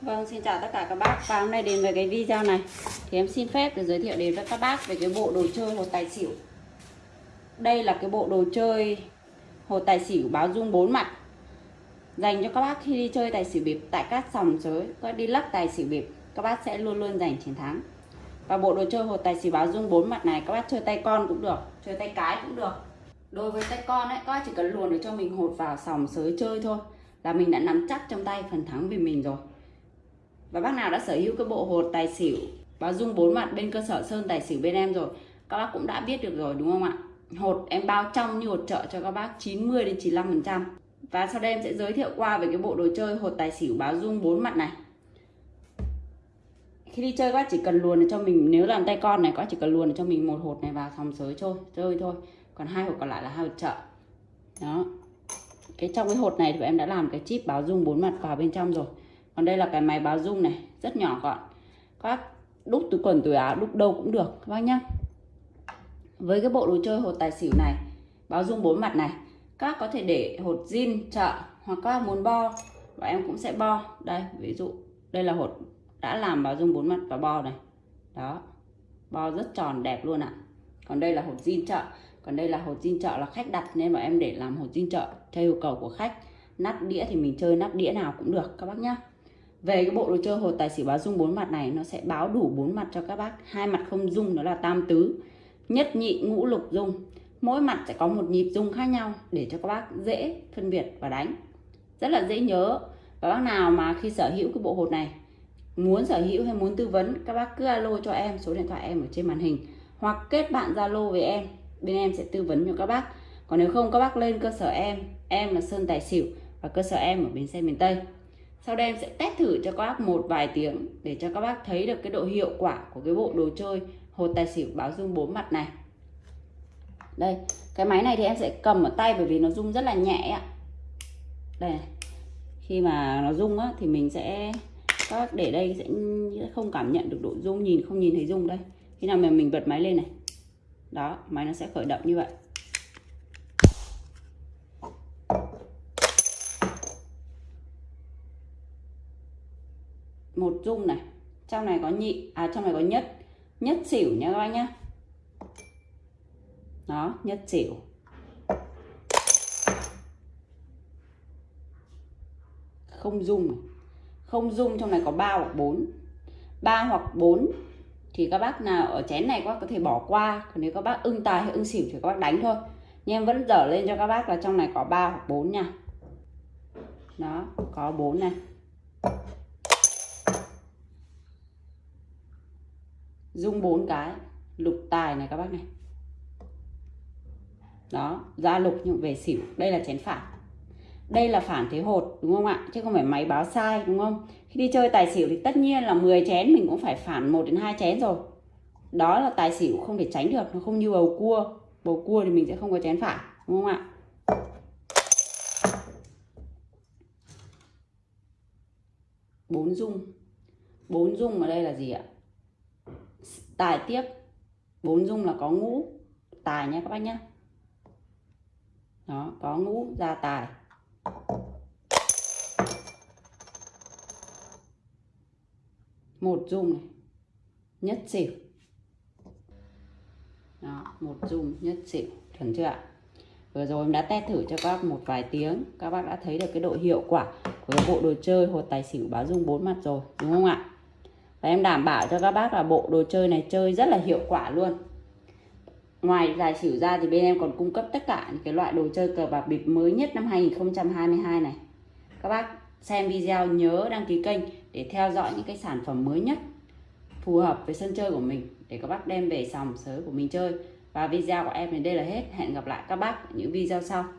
Vâng, xin chào tất cả các bác. Và hôm nay đến với cái video này Thì em xin phép để giới thiệu đến với các bác Về cái bộ đồ chơi hột tài xỉu. Đây là cái bộ đồ chơi Hột tài xỉu báo dung bốn mặt Dành cho các bác khi đi chơi tài xỉu bịp Tại các sòng sới, các đi lắc tài xỉu bịp Các bác sẽ luôn luôn giành chiến thắng. Và bộ đồ chơi hột tài xỉu báo dung bốn mặt này Các bác chơi tay con cũng được Chơi tay cái cũng được. Đối với tay con ấy, các bác chỉ cần luồn để cho mình hột vào sòng sới chơi thôi Là mình đã nắm chắc trong tay phần thắng vì mình rồi và bác nào đã sở hữu cái bộ hột tài xỉu báo dung bốn mặt bên cơ sở sơn tài xỉu bên em rồi, các bác cũng đã biết được rồi, đúng không ạ? Hột em bao trong như hột trợ cho các bác 90 đến 95 phần trăm. Và sau đây em sẽ giới thiệu qua về cái bộ đồ chơi hột tài xỉu báo dung bốn mặt này. Khi đi chơi, các bác chỉ cần luồn cho mình, nếu làm tay con này, các bác chỉ cần luồn cho mình một hột này vào phòng sới chơi chơi thôi. Còn hai hột còn lại là hai hột trợ đó. Cái trong cái hột này thì em đã làm cái chip báo dung bốn mặt vào bên trong rồi còn đây là cái máy báo rung này, rất nhỏ gọn. Các đúc túi quần, túi áo đúc đâu cũng được, các bác nhá. Với cái bộ đồ chơi hột tài xỉu này, báo rung bốn mặt này, các có thể để hột zin, chợ, hoặc các muốn bo và em cũng sẽ bo. Đây, ví dụ, đây là hột đã làm báo rung bốn mặt và bo này. Đó, bo rất tròn, đẹp luôn ạ. Còn đây là hột zin chợ, còn đây là hột zin chợ là khách đặt, nên mà em để làm hột zin chợ, theo yêu cầu của khách. Nắp đĩa thì mình chơi nắp đĩa nào cũng được, các bác nhá về cái bộ đồ chơi hột tài xỉu báo dung bốn mặt này, nó sẽ báo đủ bốn mặt cho các bác. Hai mặt không dung, đó là tam tứ. Nhất nhị, ngũ lục dung. Mỗi mặt sẽ có một nhịp dung khác nhau để cho các bác dễ phân biệt và đánh. Rất là dễ nhớ. Và bác nào mà khi sở hữu cái bộ hột này, muốn sở hữu hay muốn tư vấn, các bác cứ alo cho em, số điện thoại em ở trên màn hình. Hoặc kết bạn zalo với em, bên em sẽ tư vấn cho các bác. Còn nếu không, các bác lên cơ sở em. Em là sơn tài xỉu và cơ sở em ở bến xe miền tây sau đây em sẽ test thử cho các bác một vài tiếng để cho các bác thấy được cái độ hiệu quả của cái bộ đồ chơi hột tài xỉu báo dung bốn mặt này. Đây, cái máy này thì em sẽ cầm ở tay bởi vì nó rung rất là nhẹ ạ. Đây khi mà nó rung á thì mình sẽ, các bác để đây sẽ không cảm nhận được độ rung, nhìn không nhìn thấy rung đây. Khi nào mà mình bật máy lên này, đó, máy nó sẽ khởi động như vậy. Một dung này. Trong này có nhị à trong này có nhất. Nhất xỉu nha các anh nhá. Đó, nhất xỉu. Không dung không dung trong này có 3 hoặc 4 3 hoặc 4 thì các bác nào ở chén này các bác có thể bỏ qua. Còn nếu các bác ưng tài hay ưng xỉu thì các bác đánh thôi. Nhưng em vẫn dở lên cho các bác là trong này có 3 hoặc 4 nha. Đó, có 4 này. Dung bốn cái. Lục tài này các bác này. Đó, ra lục nhưng về xỉu. Đây là chén phản. Đây là phản thế hột, đúng không ạ? Chứ không phải máy báo sai, đúng không? Khi đi chơi tài xỉu thì tất nhiên là 10 chén, mình cũng phải phản 1 đến 2 chén rồi. Đó là tài xỉu không thể tránh được, nó không như bầu cua. Bầu cua thì mình sẽ không có chén phản, đúng không ạ? Bốn dung. Bốn dung ở đây là gì ạ? Tài tiếp. Bốn dung là có ngũ. Tài nhé các bác nhé đó, có ngũ, ra tài. Một dung này. Nhất xỉu. Đó, một dung nhất xỉu. Chuẩn chưa ạ? Vừa rồi em đã test thử cho các bác một vài tiếng. Các bác đã thấy được cái độ hiệu quả của bộ đồ chơi, hột tài xỉu báo dung bốn mặt rồi, đúng không ạ? Và em đảm bảo cho các bác là bộ đồ chơi này chơi rất là hiệu quả luôn. Ngoài giải xỉu ra thì bên em còn cung cấp tất cả những cái loại đồ chơi cờ bạc bịp mới nhất năm 2022 này. Các bác xem video nhớ đăng ký kênh để theo dõi những cái sản phẩm mới nhất phù hợp với sân chơi của mình để các bác đem về sòng sới của mình chơi. Và video của em đến đây là hết. Hẹn gặp lại các bác ở những video sau.